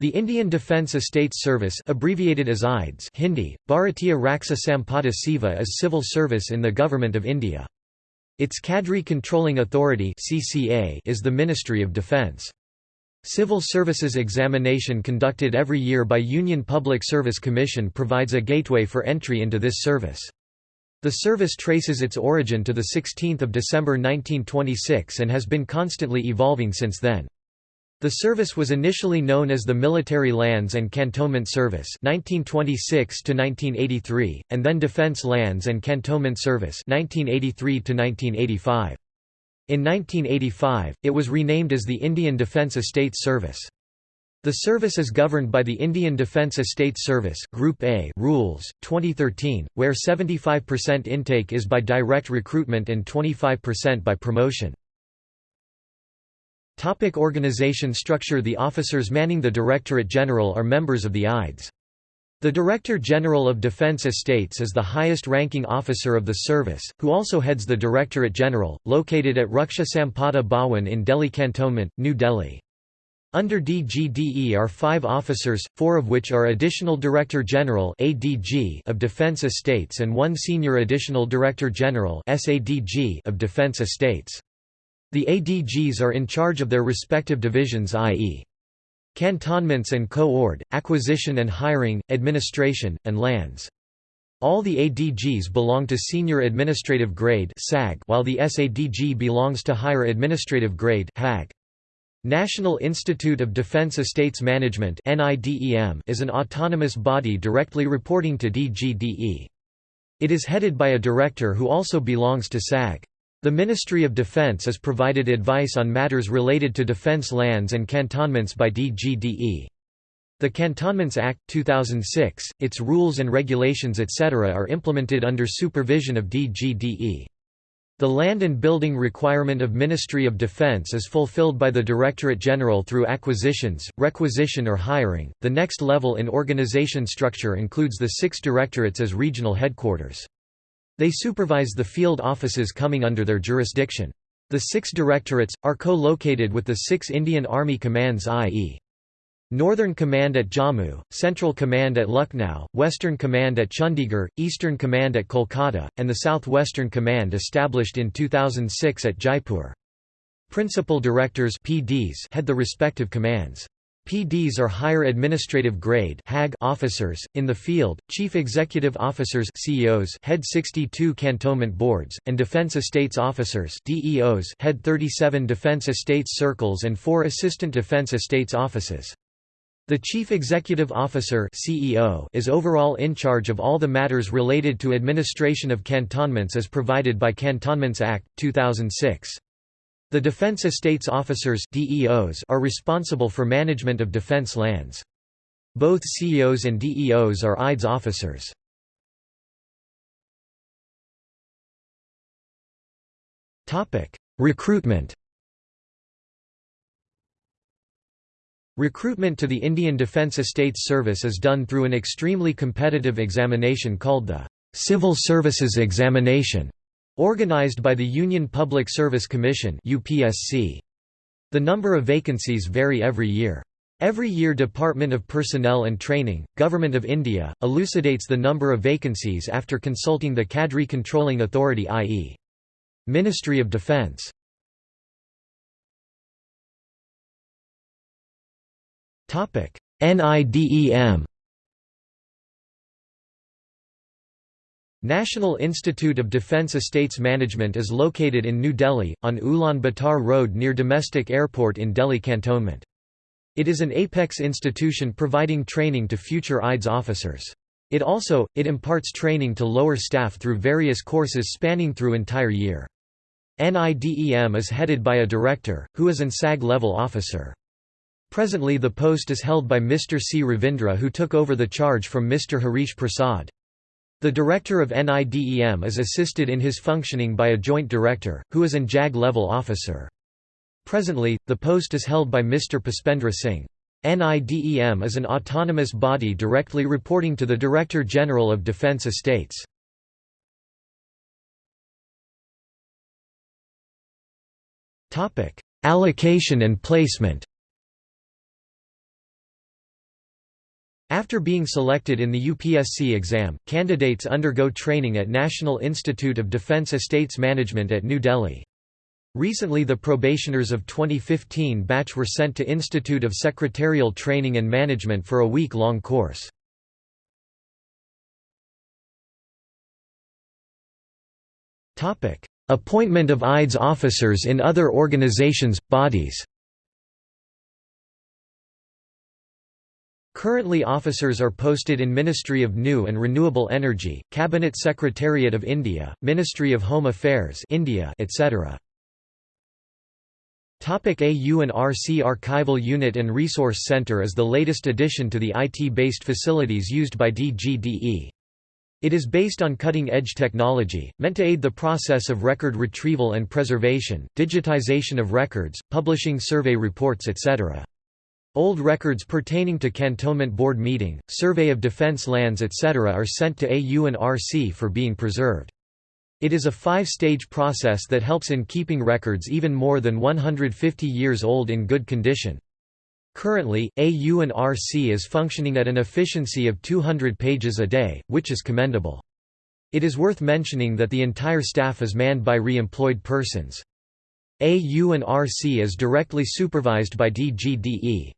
The Indian Defence Estates Service abbreviated as IDES Hindi, Bharatiya Raksa Sampada Seva is civil service in the Government of India. Its Cadre Controlling Authority is the Ministry of Defence. Civil Services examination conducted every year by Union Public Service Commission provides a gateway for entry into this service. The service traces its origin to 16 December 1926 and has been constantly evolving since then. The service was initially known as the Military Lands and Cantonment Service (1926–1983) and then Defence Lands and Cantonment Service 1983 -1985. In 1985, it was renamed as the Indian Defence Estates Service. The service is governed by the Indian Defence Estates Service Group A rules, 2013, where 75% intake is by direct recruitment and 25% by promotion. Topic organization structure The officers manning the Directorate General are members of the IDES. The Director General of Defence Estates is the highest-ranking officer of the service, who also heads the Directorate General, located at Raksha Sampada Bhawan in Delhi Cantonment, New Delhi. Under DGDE are five officers, four of which are Additional Director General of Defence Estates and one Senior Additional Director General of Defence Estates. The ADGs are in charge of their respective divisions i.e. cantonments and co-ord, acquisition and hiring, administration, and lands. All the ADGs belong to Senior Administrative Grade while the SADG belongs to Higher Administrative Grade HAG. National Institute of Defence Estates Management is an autonomous body directly reporting to DGDE. It is headed by a director who also belongs to SAG. The Ministry of Defence is provided advice on matters related to defence lands and cantonments by DGDE. The Cantonments Act, 2006, its rules and regulations etc. are implemented under supervision of DGDE. The land and building requirement of Ministry of Defence is fulfilled by the Directorate General through acquisitions, requisition or hiring. The next level in organization structure includes the six directorates as regional headquarters. They supervise the field offices coming under their jurisdiction. The six directorates, are co-located with the six Indian Army commands i.e. Northern Command at Jammu, Central Command at Lucknow, Western Command at Chandigarh, Eastern Command at Kolkata, and the Southwestern Command established in 2006 at Jaipur. Principal Directors PDs head the respective commands. PDs are higher administrative grade HAG officers, in the field, chief executive officers CEOs head 62 cantonment boards, and defense estates officers DEOs head 37 defense estates circles and 4 assistant defense estates offices. The Chief Executive Officer CEO is overall in charge of all the matters related to administration of cantonments as provided by Cantonments Act, 2006. The Defense Estates Officers DEOs are responsible for management of defense lands. Both CEOs and DEOs are IDES officers. Recruitment Recruitment to the Indian Defence Estates Service is done through an extremely competitive examination called the Civil Services Examination. Organized by the Union Public Service Commission. The number of vacancies vary every year. Every year Department of Personnel and Training, Government of India, elucidates the number of vacancies after consulting the Cadre Controlling Authority i.e. Ministry of Defence. NIDEM National Institute of Defence Estates Management is located in New Delhi, on Ulan Batar Road near Domestic Airport in Delhi Cantonment. It is an apex institution providing training to future IDES officers. It also, it imparts training to lower staff through various courses spanning through entire year. NIDEM is headed by a director, who is an SAG-level officer. Presently the post is held by Mr. C. Ravindra who took over the charge from Mr. Harish Prasad. The director of NIDEM is assisted in his functioning by a joint director, who is an JAG-level officer. Presently, the post is held by Mr. Puspendra Singh. NIDEM is an autonomous body directly reporting to the Director General of Defence Estates. Allocation and placement After being selected in the UPSC exam, candidates undergo training at National Institute of Defence Estates Management at New Delhi. Recently the probationers of 2015 batch were sent to Institute of Secretarial Training and Management for a week-long course. Appointment of IDES officers in other organizations, bodies Currently officers are posted in Ministry of New and Renewable Energy, Cabinet Secretariat of India, Ministry of Home Affairs India, etc. AU and RC Archival Unit and Resource Center is the latest addition to the IT-based facilities used by DGDE. It is based on cutting-edge technology, meant to aid the process of record retrieval and preservation, digitization of records, publishing survey reports etc. Old records pertaining to Cantonment Board meeting, survey of defense lands etc. are sent to AU and RC for being preserved. It is a five-stage process that helps in keeping records even more than 150 years old in good condition. Currently, AU and RC is functioning at an efficiency of 200 pages a day, which is commendable. It is worth mentioning that the entire staff is manned by re-employed persons. AU and RC is directly supervised by DGDE.